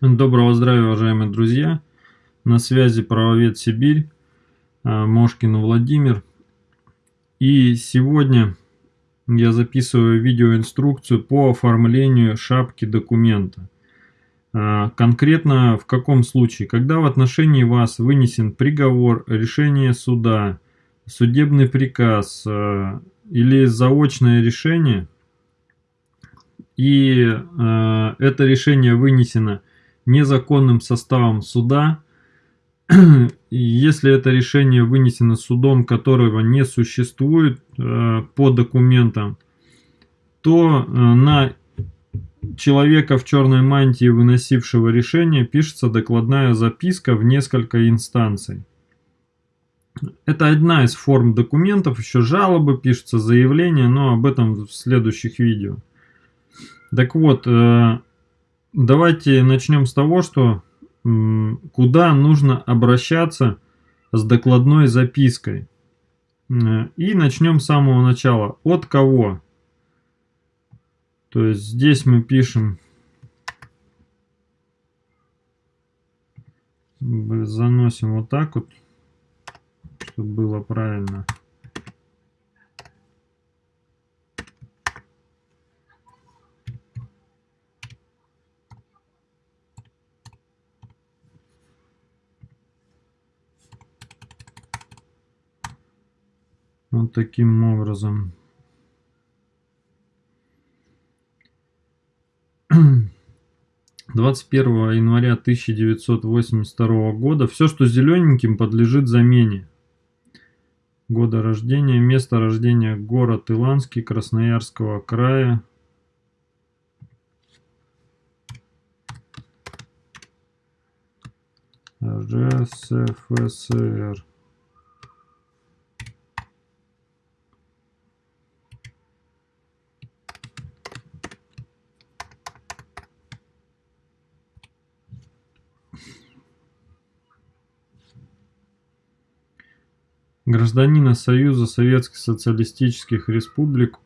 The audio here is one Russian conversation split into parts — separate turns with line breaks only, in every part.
Доброго здравия, уважаемые друзья! На связи правовед Сибирь, а, Мошкин Владимир. И сегодня я записываю видеоинструкцию по оформлению шапки документа. А, конкретно в каком случае? Когда в отношении вас вынесен приговор, решение суда, судебный приказ а, или заочное решение, и это решение вынесено незаконным составом суда, если это решение вынесено судом, которого не существует э, по документам, то э, на человека в черной мантии, выносившего решение, пишется докладная записка в несколько инстанций. Это одна из форм документов, еще жалобы пишутся, заявления, но об этом в следующих видео. Так вот, э, Давайте начнем с того, что куда нужно обращаться с докладной запиской. И начнем с самого начала. От кого? То есть здесь мы пишем, заносим вот так вот, чтобы было правильно. Вот таким образом. Двадцать первого января 1982 года все, что зелененьким, подлежит замене. Года рождения, место рождения город Иланский Красноярского края. РСФСР. Гражданина Союза Советских Социалистических Республик,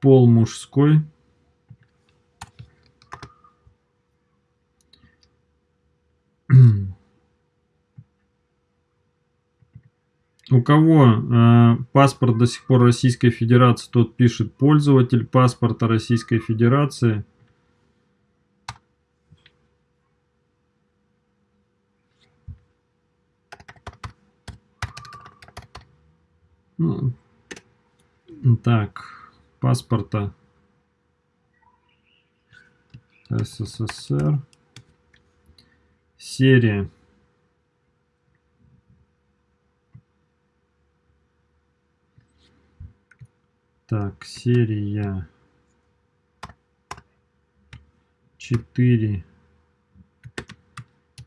пол мужской, У кого э, паспорт до сих пор Российской Федерации, тот пишет пользователь паспорта Российской Федерации. Ну, так, паспорта СССР. Серия. Так, серия 4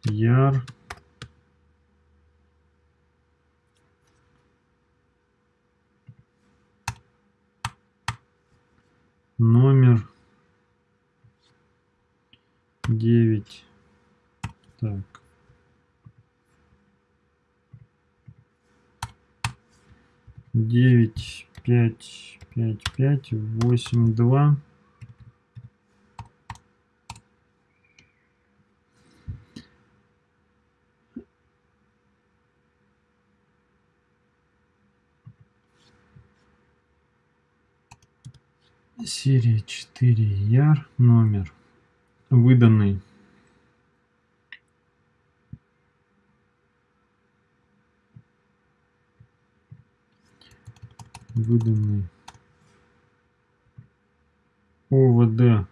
яр 5, 5, 5, 8, 2. Серия 4 яр, номер выданный выданный. ОВД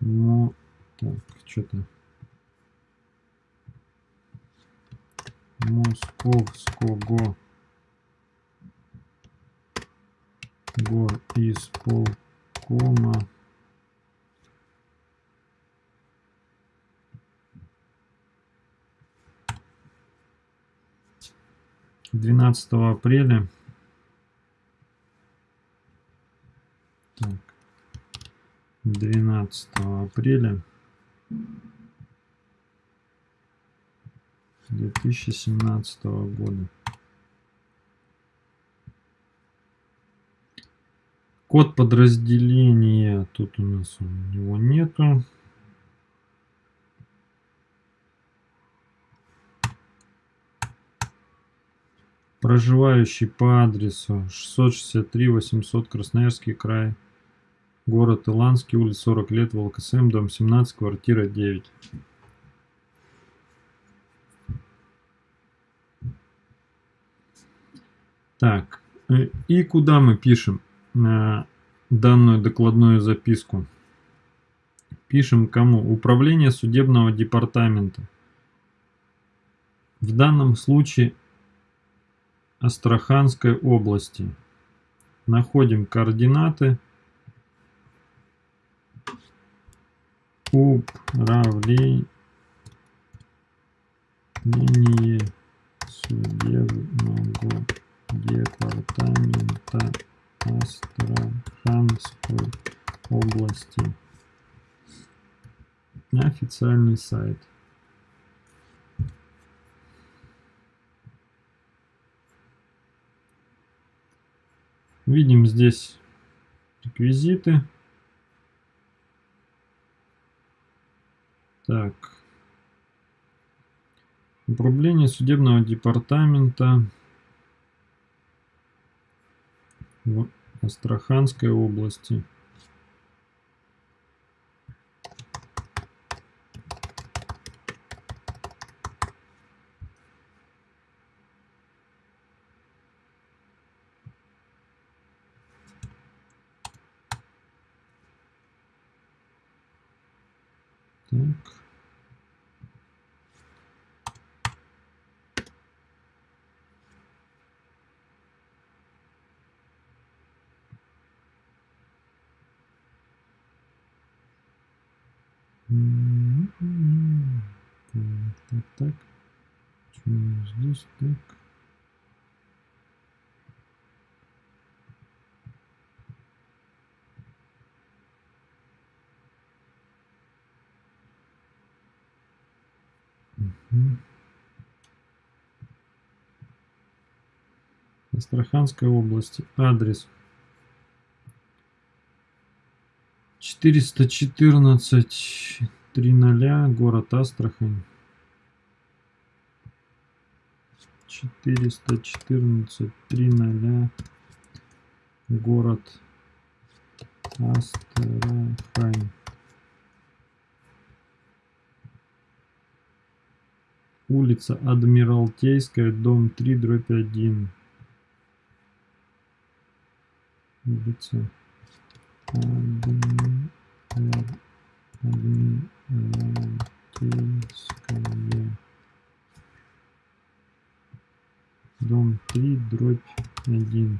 Мо... так, что-то. Московского гор исполкома двенадцатого апреля так, 12 апреля 2017 года Код подразделения. Тут у нас у него нету. Проживающий по адресу 663 800 Красноярский край. Город Иланский, улица 40 лет, ВЛКСМ, дом 17, квартира 9. Так, э, и куда мы пишем э, данную докладную записку? Пишем кому? Управление судебного департамента. В данном случае Астраханской области. Находим координаты. Управление судебного департамента Астраханской области. Официальный сайт. Видим здесь реквизиты. Так. Управление судебного департамента в Астраханской области. Так. Так, так, так. Почему здесь так? Угу. Астраханской области. Адрес 414 300, город Астрахань. 414 300, город Астрахань. Улица Адмиралтейская, дом 3, дробь 1. Улица Адмиралтейская. Дом 3, дробь 1.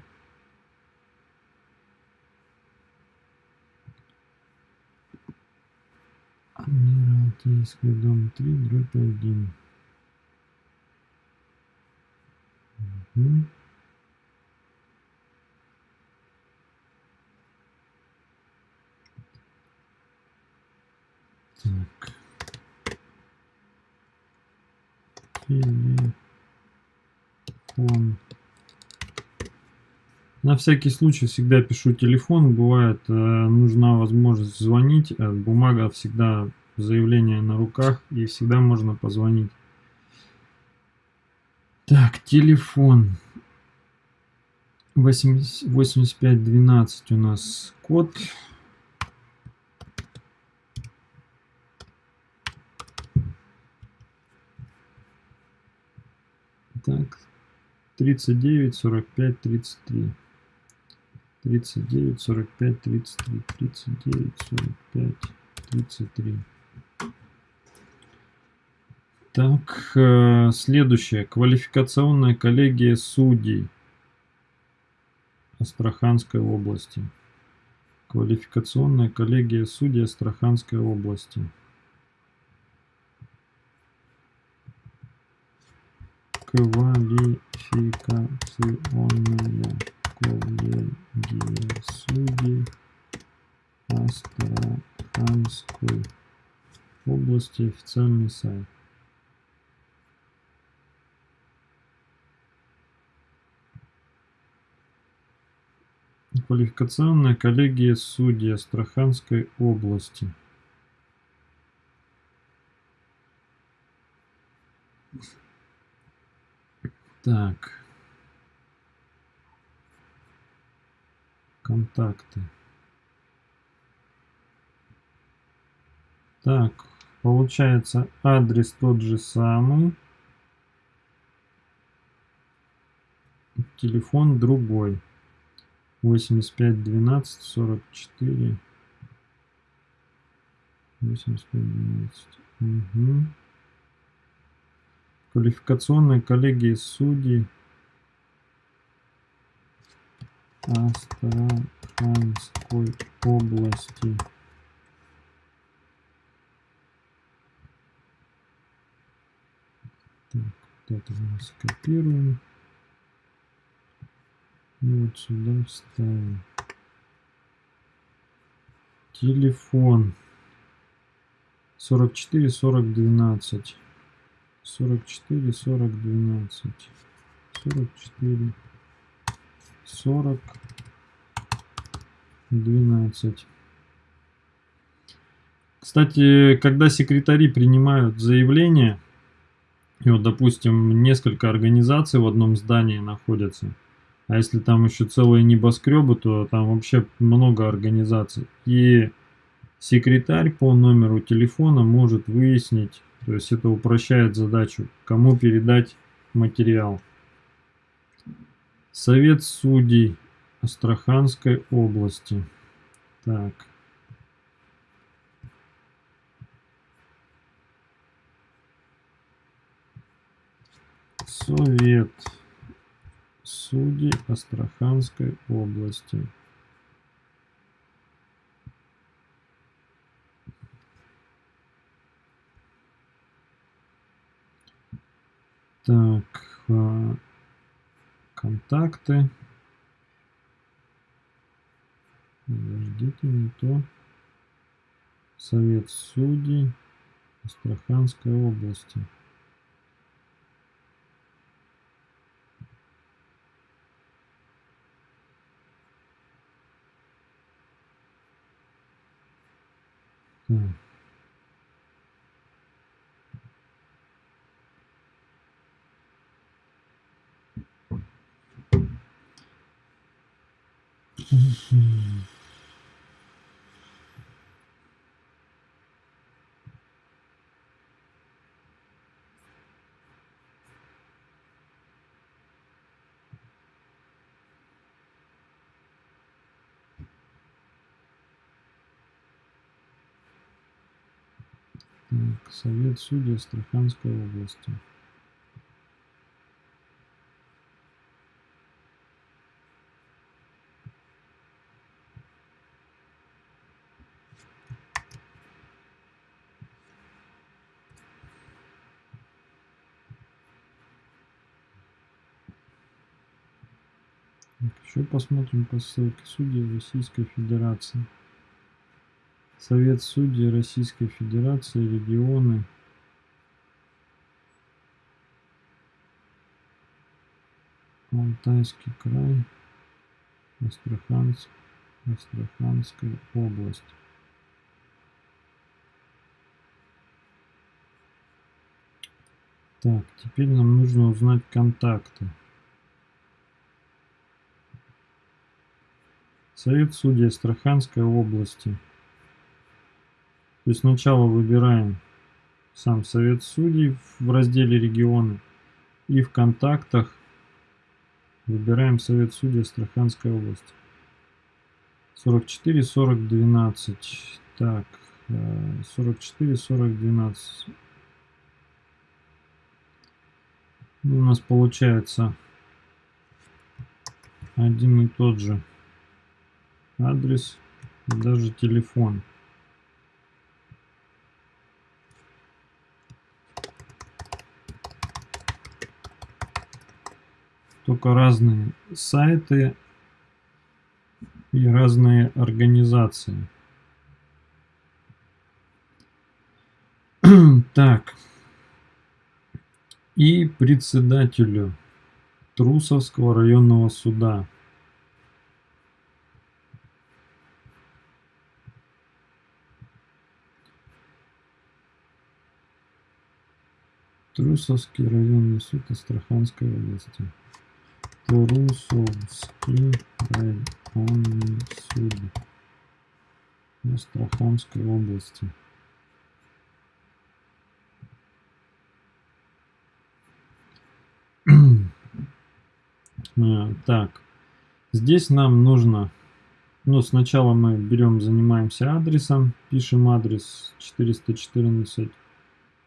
Адмиралтейский дом 3, дробь 1. Угу. Так. Телефон. На всякий случай всегда пишу телефон. Бывает, э, нужна возможность звонить. Э, бумага всегда заявление на руках и всегда можно позвонить. Так, телефон. 8512 у нас код. Так, 39, 45, 33. 39, 45, 33. 39, 45, 33. Так, следующее. Квалификационная коллегия судей Астраханской области. Квалификационная коллегия судей Астраханской области. Квалификационная коллегия судей Астраханской области. Официальный сайт. Квалификационная коллегия судей Астраханской области. Так. Контакты. Так, получается адрес тот же самый. Телефон другой. 85 12 44 85 12 угу. Квалификационная коллегия судей Астраханской области так, вот это мы скопируем и вот сюда вставим. Телефон. 44 40 12. 44 40 12. 44 40 12. Кстати, когда секретари принимают заявление, и вот, допустим, несколько организаций в одном здании находятся, а если там еще целые небоскребы, то там вообще много организаций. И секретарь по номеру телефона может выяснить, то есть это упрощает задачу, кому передать материал. Совет судей Астраханской области. Так. Совет судей Астраханской области. Так, а, контакты. Подождите, не то. Совет судей Астраханской области. Mm. Совет судей Астраханской области. Еще посмотрим по ссылке судей Российской Федерации. Совет судей Российской Федерации, регионы. Алтайский край, Астраханск, Астраханская область. Так, теперь нам нужно узнать контакты. Совет судей Астраханской области. То есть сначала выбираем сам Совет Судей в разделе регионы и в контактах выбираем Совет Судей Астраханской области. 44, 40, 12. Так, 44, 40, 12. У нас получается один и тот же адрес даже телефон. только разные сайты и разные организации. так. И председателю Трусовского районного суда. Трусовский районный суд Астраханской области. Трусовский районный суд Астраханской области. Э, так, здесь нам нужно, ну, сначала мы берем, занимаемся адресом, пишем адрес 414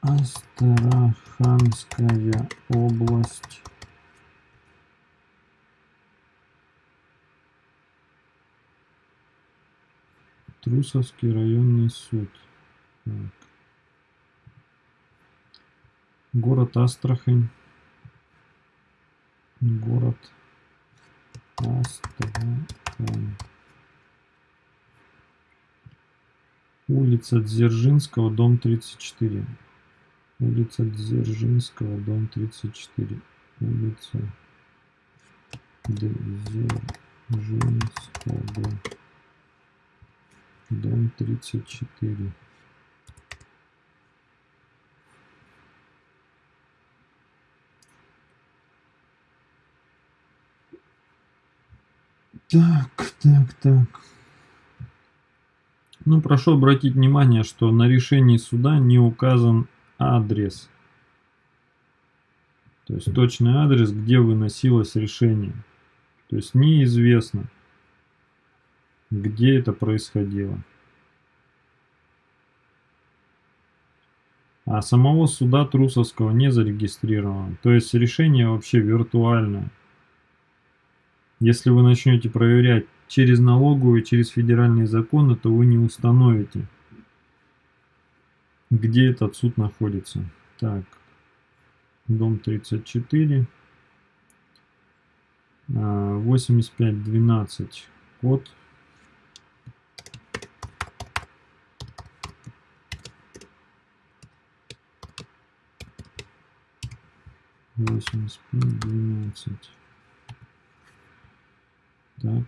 Астраханская область Трусовский районный суд так. город Астрахань город Астрахань. Улица Дзержинского, дом 34. Улица Дзержинского, дом 34. Улица Дзержинского, дом 34. Так, так, так. Ну, прошу обратить внимание, что на решении суда не указан адрес. То есть точный адрес, где выносилось решение. То есть неизвестно, где это происходило. А самого суда Трусовского не зарегистрировано. То есть решение вообще виртуальное. Если вы начнете проверять через налоговую, через федеральные законы, то вы не установите, где этот суд находится. Так, дом 34, 8512, код. Восемьдесят пять двенадцать. Так.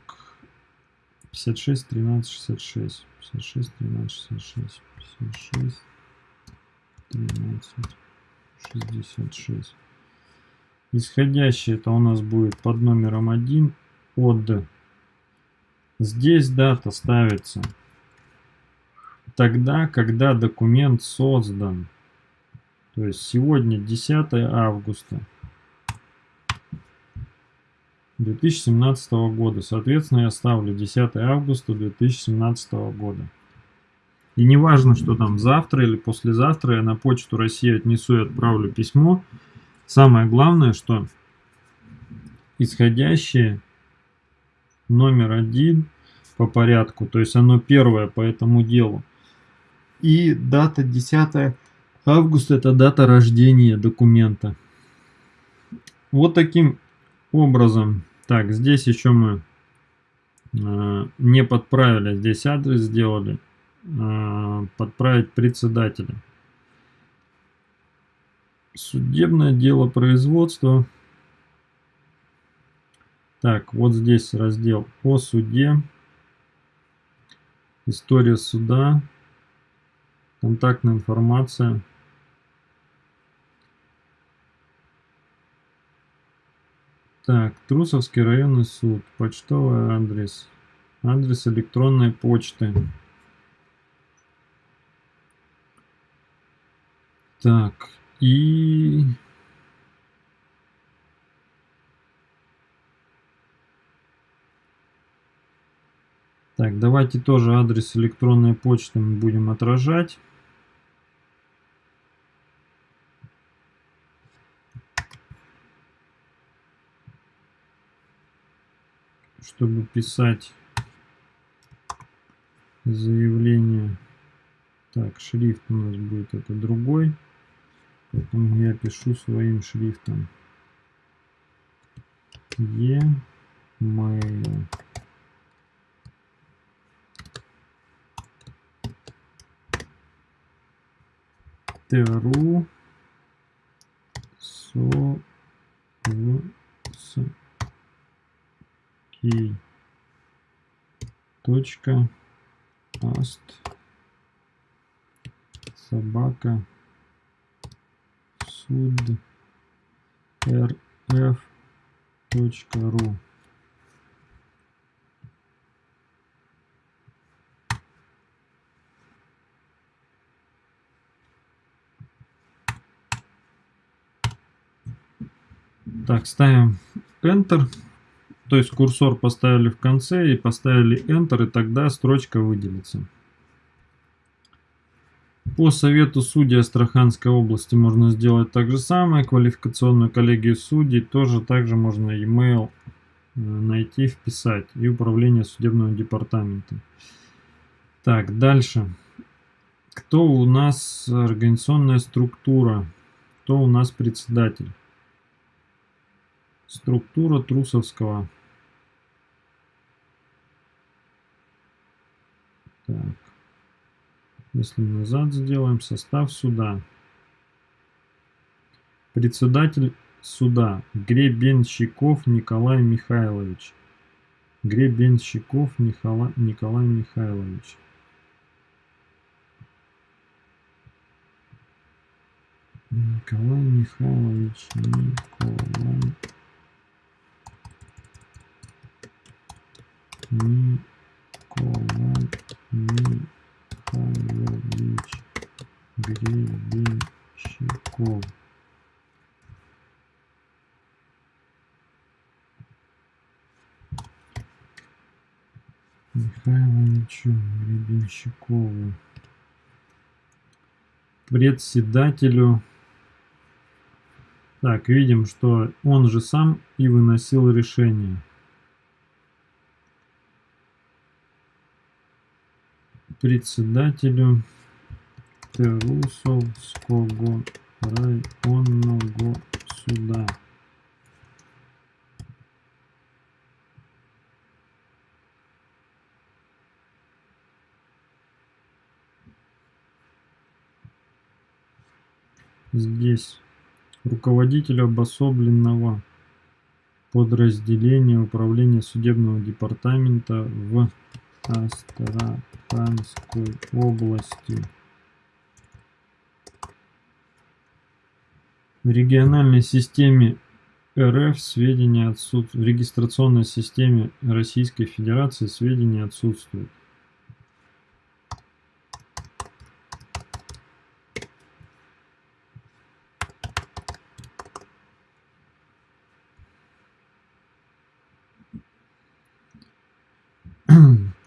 56, 13, 66. 56, 13, 66. 56, 13, 66. Исходящий это у нас будет под номером 1 от. Здесь дата ставится тогда, когда документ создан. То есть сегодня 10 августа. 2017 года. Соответственно, я ставлю 10 августа 2017 года. И не важно, что там завтра или послезавтра я на почту России отнесу и отправлю письмо. Самое главное, что исходящее номер один по порядку, то есть оно первое по этому делу. И дата 10 августа это дата рождения документа. Вот таким образом так, здесь еще мы э, не подправили, здесь адрес сделали. Э, подправить председателя. Судебное дело производства. Так, вот здесь раздел о суде. История суда. Контактная информация. Так, Трусовский районный суд, почтовый адрес, адрес электронной почты. Так, и... Так, давайте тоже адрес электронной почты мы будем отражать. чтобы писать заявление. Так, шрифт у нас будет это другой. Поэтому я пишу своим шрифтом. E-mail. Тру со с кей точка аст собака суд рф точка ру Так, ставим Enter. То есть курсор поставили в конце и поставили Enter, и тогда строчка выделится. По совету судей Астраханской области можно сделать так же самое. Квалификационную коллегию судей тоже также можно email э, найти, вписать. И управление судебного департамента. Так, дальше. Кто у нас организационная структура? Кто у нас председатель? Структура Трусовского. Так. Если назад сделаем, состав суда. Председатель суда Гребенщиков Николай Михайлович. Гребенщиков Николай, Николай Михайлович. Николай Михайлович Николай Николай Михайлович Гребенщиков. Михайловичу Гребенщикову. Председателю. Так, видим, что он же сам и выносил решение. Председателю Терусовского районного суда. Здесь руководитель обособленного подразделения управления судебного департамента в Астраханской области. В региональной системе РФ сведения отсутствуют. В регистрационной системе Российской Федерации сведения отсутствуют.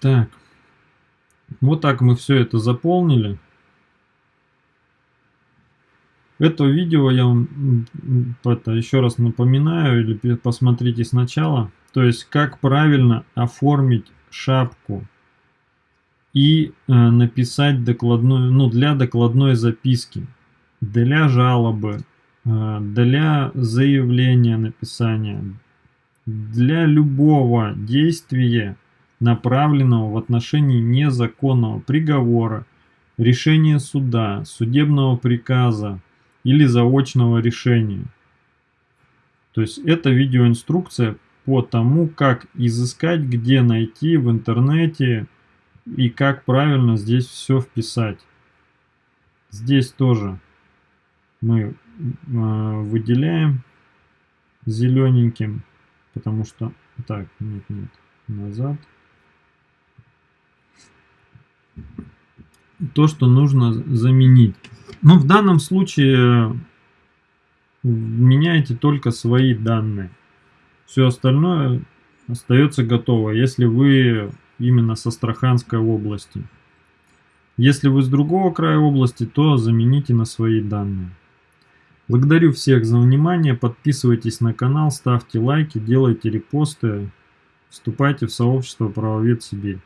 Так. Вот так мы все это заполнили. Это видео я вам это, еще раз напоминаю, или посмотрите сначала. То есть, как правильно оформить шапку и э, написать докладную, ну, для докладной записки, для жалобы, э, для заявления написания, для любого действия направленного в отношении незаконного приговора, решения суда, судебного приказа или заочного решения. То есть это видеоинструкция по тому, как изыскать, где найти в интернете и как правильно здесь все вписать. Здесь тоже мы э, выделяем зелененьким, потому что... Так, нет, нет, назад то, что нужно заменить. Но в данном случае меняете только свои данные. Все остальное остается готово, если вы именно со Астраханской области. Если вы с другого края области, то замените на свои данные. Благодарю всех за внимание, подписывайтесь на канал, ставьте лайки, делайте репосты, вступайте в сообщество Правовед Сибирь.